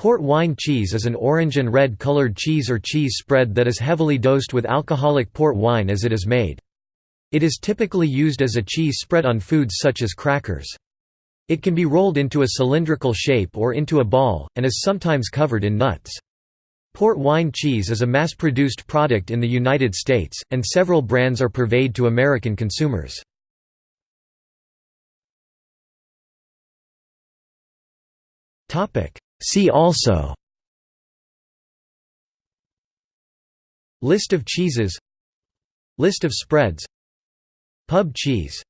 Port wine cheese is an orange and red colored cheese or cheese spread that is heavily dosed with alcoholic port wine as it is made. It is typically used as a cheese spread on foods such as crackers. It can be rolled into a cylindrical shape or into a ball, and is sometimes covered in nuts. Port wine cheese is a mass-produced product in the United States, and several brands are purveyed to American consumers. See also List of cheeses List of spreads Pub cheese